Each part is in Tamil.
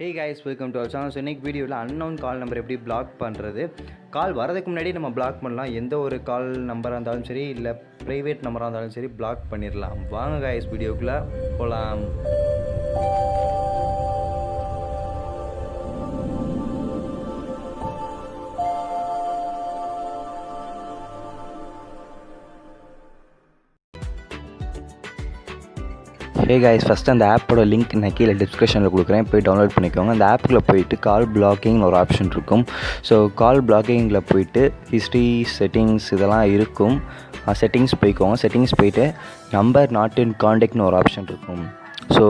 Hey guys welcome to our channel so இன்னைக்கு வீடியோவில் அன்னோன் கால் நம்பர் எப்படி பிளாக் பண்ணுறது கால் வரதுக்கு முன்னாடி நம்ம பிளாக் பண்ணலாம். எந்த ஒரு கால் நம்பராக இருந்தாலும் சரி இல்லை ப்ரைவேட் நம்பராக இருந்தாலும் சரி பிளாக் பண்ணிடலாம் வாங்க கைஸ் வீடியோக்குள்ளே போகலாம் ஹே கைஸ் ஃபஸ்ட்டு அந்த ஆப்போட லிங்க் நான் கீழே டிஸ்கிரிப்ஷனில் கொடுக்குறேன். போய் டவுன்லோட் பண்ணிக்கோங்க. அந்த ஆப்புக்குள்ளே போயிட்டு கால் பிளாக்கிங் ஒரு ஆப்ஷன் இருக்கும். ஸோ கால் பிளாக்கிங்கில் போயிட்டு ஹிஸ்ட்ரி செட்டிங்ஸ் இதெல்லாம் இருக்கும். செட்டிங்ஸ் போய்க்கோங்க. செட்டிங்ஸ் போயிட்டு நம்பர் நாட் இன் காண்டாக்ட்னு ஒரு ஆப்ஷன் இருக்கும். ஸோ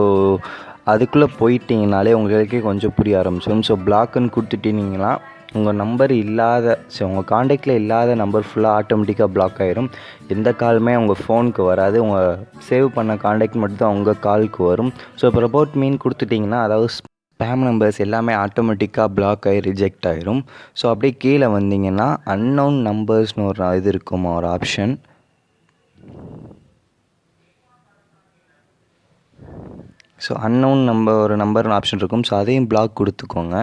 அதுக்குள்ளே போயிட்டீங்கனாலே உங்களுக்கே கொஞ்சம் புரிய ஆரம்பிச்சிடும். ஸோ பிளாக்குன்னு கொடுத்துட்டீங்கன்னா உங்கள் நம்பர் இல்லாத ஸோ உங்கள் காண்டாக்டில் இல்லாத நம்பர் ஃபுல்லாக ஆட்டோமேட்டிக்காக பிளாக் ஆகிரும் எந்த காலுமே உங்கள் ஃபோனுக்கு வராது. உங்கள் சேவ் பண்ண காண்டாக்ட் மட்டும்தான் உங்கள் காலுக்கு வரும். ஸோ இப்போ ரிப்போர்ட் மீன் கொடுத்துட்டிங்கன்னா அதாவது ஸ்பேம் நம்பர்ஸ் எல்லாமே ஆட்டோமேட்டிக்காக பிளாக் ஆகி ரிஜெக்ட் ஆகிரும் ஸோ அப்படியே கீழே வந்தீங்கன்னா அன்னோன் நம்பர்ஸ்னு ஒரு இது இருக்குமா ஒரு ஆப்ஷன் ஸோ அன்னவுன் நம்பர் ஒரு நம்பர் ஆப்ஷன் இருக்கும். ஸோ அதையும் பிளாக் கொடுத்துக்கோங்க.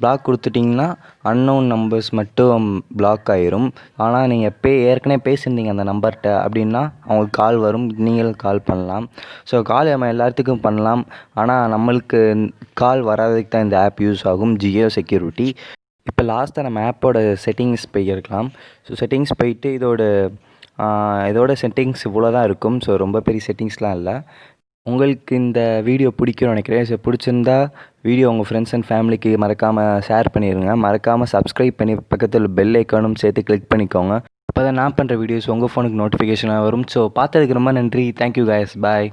பிளாக் கொடுத்துட்டிங்கன்னா அன்னவுன் நம்பர்ஸ் மட்டும் பிளாக் ஆயிரும். ஆனால் நீங்கள் பே ஏற்கனவே பேசியிருந்தீங்க அந்த நம்பர்கிட்ட அப்படின்னா அவங்களுக்கு கால் வரும். நீங்களும் கால் பண்ணலாம். ஸோ கால் நம்ம எல்லாத்துக்கும் பண்ணலாம். ஆனால் நம்மளுக்கு கால் வராததுக்கு தான் இந்த ஆப் யூஸ் ஆகும். ஜியோ செக்யூரிட்டி இப்போ லாஸ்ட்டாக நம்ம ஆப்போட செட்டிங்ஸ் போயிருக்கலாம் ஸோ செட்டிங்ஸ் போயிட்டு இதோட இதோட செட்டிங்ஸ் இவ்வளோ தான் இருக்கும். ஸோ ரொம்ப பெரிய செட்டிங்ஸ்லாம் இல்லை. உங்களுக்கு இந்த வீடியோ பிடிக்கும்னு நினைக்கிறேன். ஸோ பிடிச்சிருந்தா வீடியோ உங்கள் ஃப்ரெண்ட்ஸ் அண்ட் ஃபேமிலிக்கு மறக்காமல் ஷேர் பண்ணிடுங்க மறக்காமல் சப்ஸ்கிரைப் பண்ணி பக்கத்தில் பெல் ஐக்கானும் சேர்த்து கிளிக் பண்ணிக்கோங்க. அப்போ தான் நான் பண்ணுற வீடியோஸ் உங்கள் ஃபோனுக்கு நோட்டிஃபிகேஷனாக வரும். ஸோ பார்த்ததுக்கு ரொம்ப நன்றி. Thank you guys. பாய்